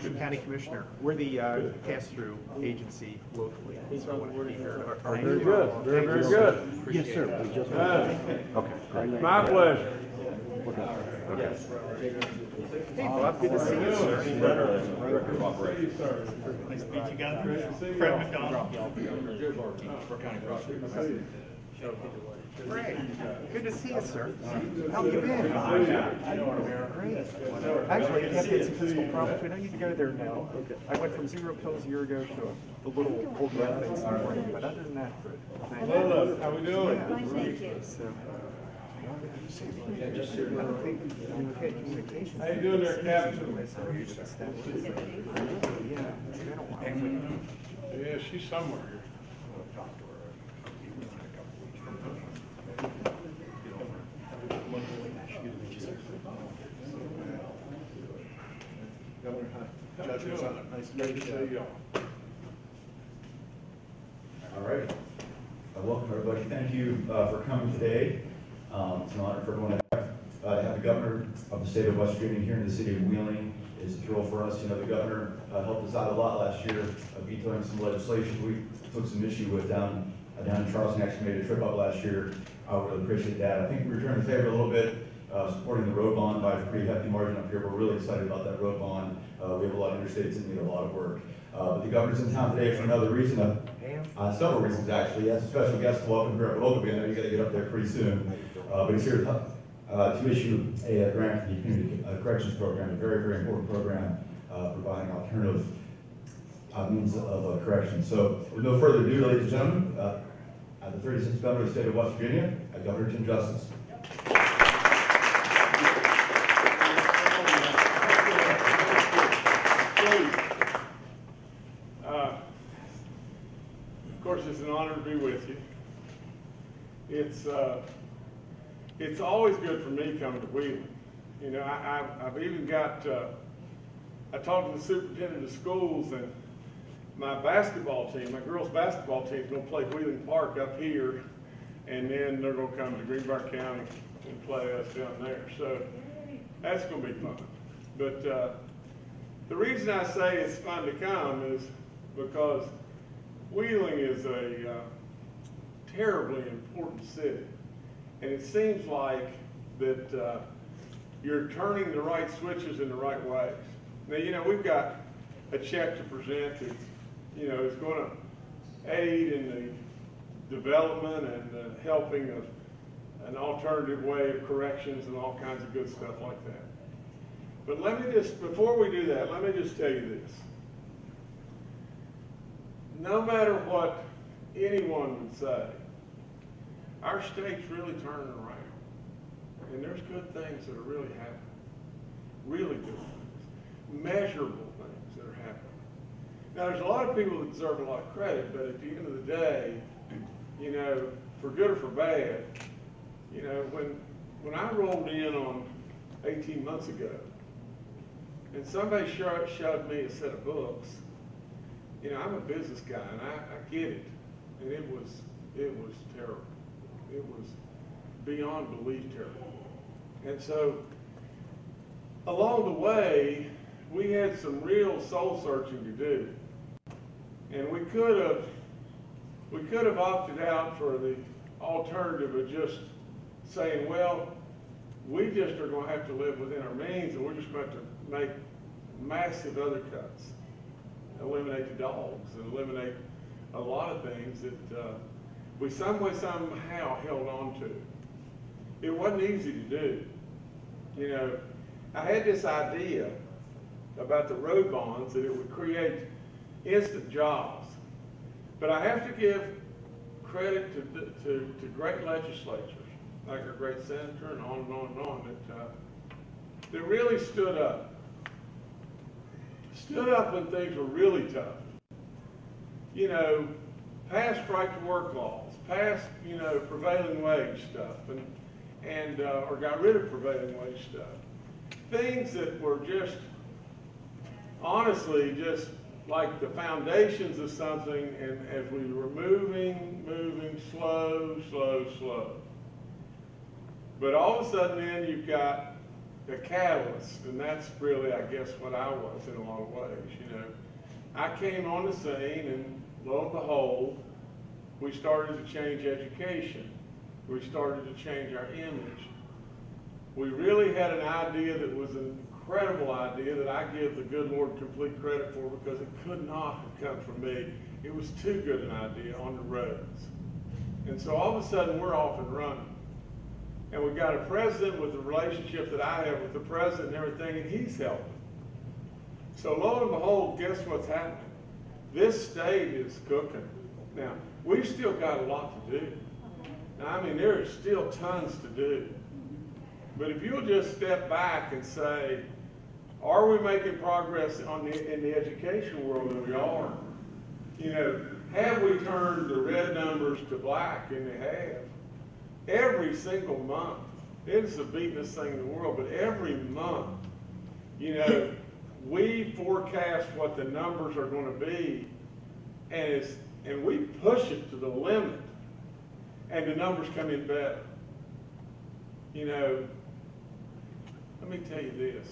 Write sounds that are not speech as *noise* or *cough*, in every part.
Washington County Commissioner. We're the uh, pass-through agency locally, so I want to be here. Very good, very, very good. Yes, sir. We just. Okay. My pleasure. Hey, Bob, good to see you, sir. Nice to meet you guys. Fred McDonald. Great. Good to see you, sir. How have you been? Great. Actually, I have had some physical problems. We don't need to go there now. I went from zero pills a year ago to the little old man things in the morning, but other than that, good. Thank you. Lola, how we doing? Thank you. So, I don't think we've had communication. How you doing there, Captain? Yeah, it's been a while. Mm-hmm. Yeah, she's somewhere here. All right. Uh, Welcome, everybody. Thank you uh, for coming today. Um, It's an honor for everyone to have, uh, to have the governor of the state of West Virginia here in the city of Wheeling. It's a thrill for us. You know, the governor uh, helped us out a lot last year, uh, vetoing some legislation we took some issue with down, uh, down in Charleston. Actually made a trip up last year. I would really appreciate that. I think we returned the favor a little bit, uh, supporting the road bond by a pretty hefty margin up here. We're really excited about that road bond. Uh, We have a lot of interstates that need a lot of work. Uh, But the governor's in town today for another reason. Uh, uh, several reasons, actually. He has a special guest to welcome here at Oglebay. I know you gotta get up there pretty soon. Uh, but he's here to, uh, to issue a grant for the community corrections program, a very, very important program, uh, providing alternative, uh, means of uh, correction. So with no further ado, ladies and gentlemen, uh, uh, the thirty-sixth governor of the state of West Virginia, uh, Governor Jim Justice. Uh, Of course, it's an honor to be with you. It's, uh, it's always good for me coming to Wheeling. You know, I, I've, I've even got, uh, I talked to the superintendent of schools and my basketball team, my girls' basketball team is gonna play Wheeling Park up here. And then they're gonna come to Greenbrier County and play us down there. So that's gonna be fun. But, uh, the reason I say it's fun to come is because Wheeling is a uh, terribly important city. And it seems like that uh, you're turning the right switches in the right ways. Now, you know, we've got a check to present you know, is going to aid in the development and the helping of an alternative way of corrections and all kinds of good stuff like that. But let me just, before we do that, let me just tell you this. No matter what anyone would say, our state's really turning around. And there's good things that are really happening. Really good things. Measurable things that are happening. Now, there's a lot of people that deserve a lot of credit, but at the end of the day, you know, for good or for bad, you know, when, when I rolled in on eighteen months ago, and somebody showed me a set of books, you know, I'm a business guy and I, I get it. And it was, it was terrible. It was beyond belief terrible. And so, along the way, we had some real soul searching to do. And we could have, we could have opted out for the alternative of just saying, well, we just are gonna have to live within our means and we're just going to make massive other cuts. Eliminate the dogs and eliminate a lot of things that, uh, we some way somehow held on to. It wasn't easy to do. You know, I had this idea about the road bonds that it would create instant jobs. But I have to give credit to, to, to great legislatures, like our great senator and on and on and on, that, uh, that really stood up. Stood up when things were really tough. You know, passed right to work laws, passed, you know, prevailing wage stuff, and, and, uh, or got rid of prevailing wage stuff. Things that were just, honestly, just like the foundations of something, and as we were moving, moving, slow, slow, slow. But all of a sudden then you've got the catalyst, and that's really, I guess, what I was in a lot of ways, you know. I came on the scene and lo and behold, we started to change education. We started to change our image. We really had an idea that was an incredible idea that I give the good Lord complete credit for because it could not have come from me. It was too good an idea on the roads. And so all of a sudden, we're off and running. And we've got a president with the relationship that I have with the president and everything, and he's helping. So lo and behold, guess what's happening? This state is cooking. Now, we've still got a lot to do. Now, I mean, there is still tons to do. But if you'll just step back and say, are we making progress on the, in the education world? And we are. You know, have we turned the red numbers to black? And they have. Every single month. It's the beatingest thing in the world, but every month, you know, *laughs* we forecast what the numbers are gonna be, and it's, and we push it to the limit, and the numbers come in better. You know, let me tell you this.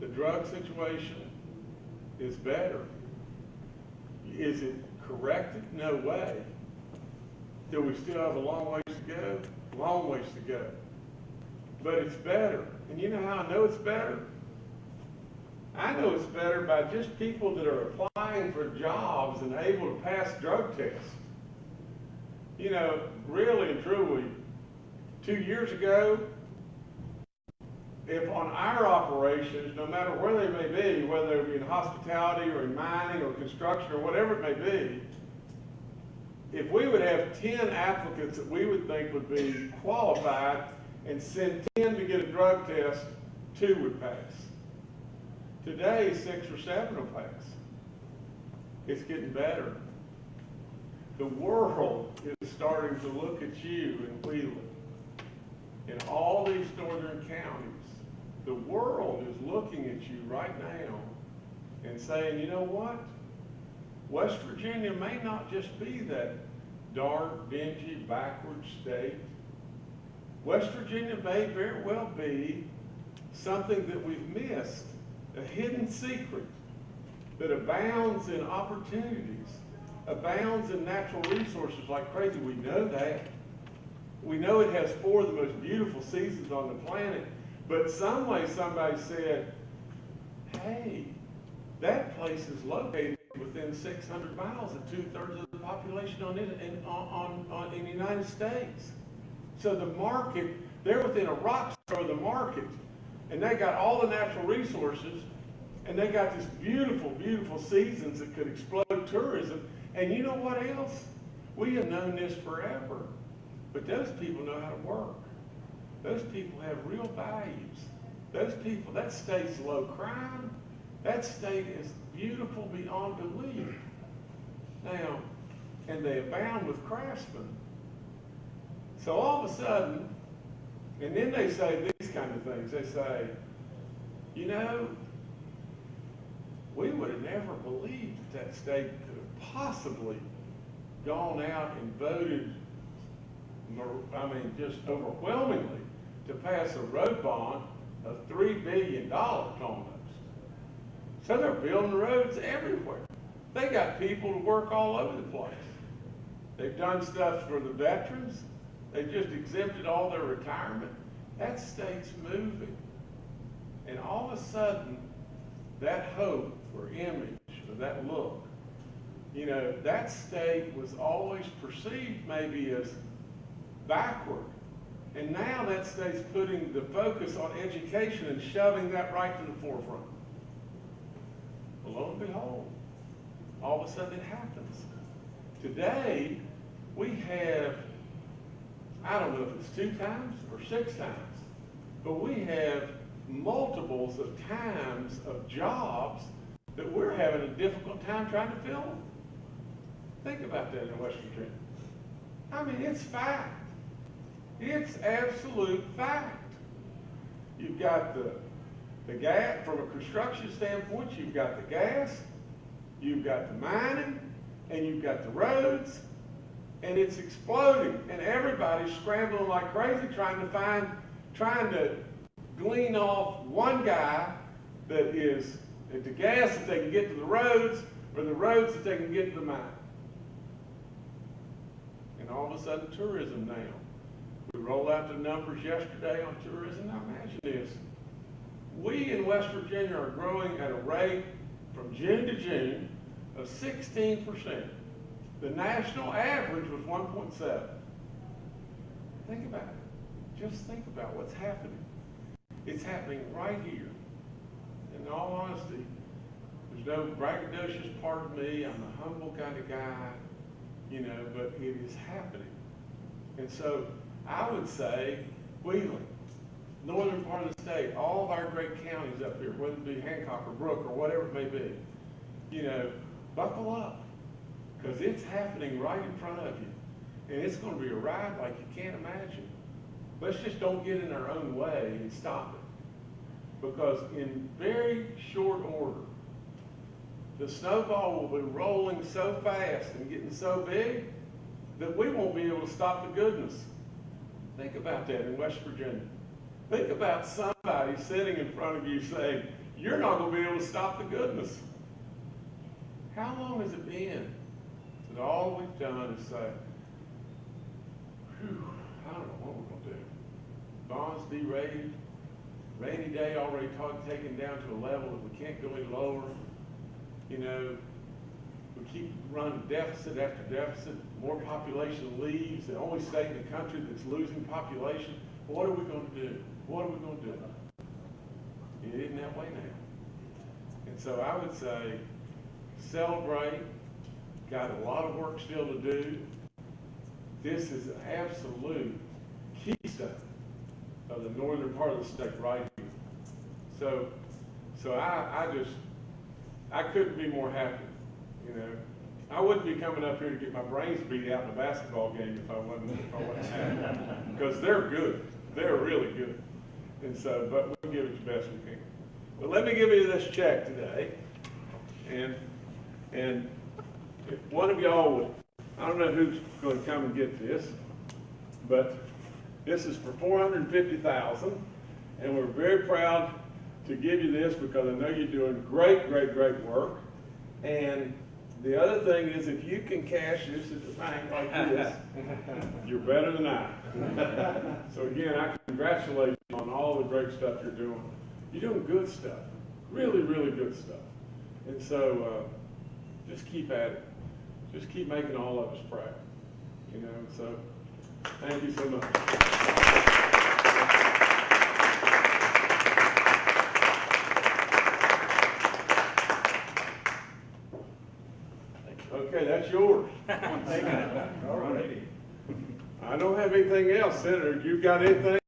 The drug situation is better. Is it corrected? No way. Do we still have a long ways to go? Long ways to go. But it's better. And you know how I know it's better? I know it's better by just people that are applying for jobs and able to pass drug tests. You know, really and truly, two years ago, if on our operations, no matter where they may be, whether it be in hospitality or in mining or construction or whatever it may be, if we would have ten applicants that we would think would be qualified and send ten to get a drug test, two would pass. Today, six or seven will pass. It's getting better. The world is starting to look at you in Wheeling, in all these northern counties. The world is looking at you right now and saying, you know what? West Virginia may not just be that dark, dingy, backward state. West Virginia may very well be something that we've missed, a hidden secret that abounds in opportunities, abounds in natural resources like crazy. We know that. We know it has four of the most beautiful seasons on the planet, but some way somebody said, hey, that place is located within 600 miles of two-thirds of the population on, it, in, on, on, in the United States. So the market, they're within a rock throw of the market, and they got all the natural resources, and they got this beautiful, beautiful seasons that could explode tourism. And you know what else? We have known this forever, but those people know how to work. Those people have real values. Those people, that state's low crime. That state is beautiful beyond belief. Now, and they abound with craftsmen. So all of a sudden, and then they say these kind of things. They say, you know, we would have never believed that that state could have possibly gone out and voted, I mean, just overwhelmingly to pass a road bond of $3 billion almost. So they're building roads everywhere. They got people to work all over the place. They've done stuff for the veterans. They just exempted all their retirement. That state's moving. And all of a sudden, that hope or image or that look, you know, that state was always perceived maybe as backward. And now that state's putting the focus on education and shoving that right to the forefront. Well, lo and behold, all of a sudden it happens. Today, we have, I don't know if it's two times or six times, but we have multiples of times of jobs that we're having a difficult time trying to fill. Think about that in West Virginia. I mean, it's fact. It's absolute fact. You've got the, the gas, from a construction standpoint, you've got the gas, you've got the mining, and you've got the roads, and it's exploding, and everybody's scrambling like crazy trying to find, trying to glean off one guy that is at the gas that they can get to the roads, or the roads that they can get to the mine. And all of a sudden, tourism now. We rolled out the numbers yesterday on tourism. Now imagine this. We in West Virginia are growing at a rate from June to June of sixteen percent. The national average was one point seven. Think about it. Just think about what's happening. It's happening right here. In all honesty, there's no braggadocious part of me. I'm a humble kind of guy, you know, but it is happening. And so I would say Wheeling, northern part of the state, all of our great counties up here, whether it be Hancock or Brook or whatever it may be, you know, buckle up. Because it's happening right in front of you. And it's going to be a ride like you can't imagine. Let's just don't get in our own way and stop it. Because in very short order, the snowball will be rolling so fast and getting so big that we won't be able to stop the goodness. Think about that in West Virginia. Think about somebody sitting in front of you saying, you're not going to be able to stop the goodness. How long has it been that all we've done is say, whew, I don't know what we're going to do. Bonds derated, rainy day already taken down to a level that we can't go any lower. You know, we keep running deficit after deficit, more population leaves, the only state in the country that's losing population. What are we gonna do? What are we gonna do? It isn't that way now. And so I would say, celebrate, got a lot of work still to do. This is absolute keystone of the northern part of the state right here. So, so I, I just, I couldn't be more happy, you know. I wouldn't be coming up here to get my brains beat out in a basketball game if I wasn't, if I wasn't happy. *laughs* Because they're good, they're really good. And so, but we'll give it the best we can. But let me give you this check today. And, and if one of y'all would, I don't know who's gonna come and get this, but this is for four hundred and fifty thousand, and we're very proud to give you this because I know you're doing great, great, great work. And the other thing is, if you can cash this at the bank like this, you're better than I. *laughs* So again, I congratulate you on all the great stuff you're doing. You're doing good stuff, really, really good stuff. And so, uh, just keep at it. Just keep making all of us proud, you know, so, thank you so much. Okay, that's yours. *laughs* All righty. I don't have anything else, Senator. You've got anything?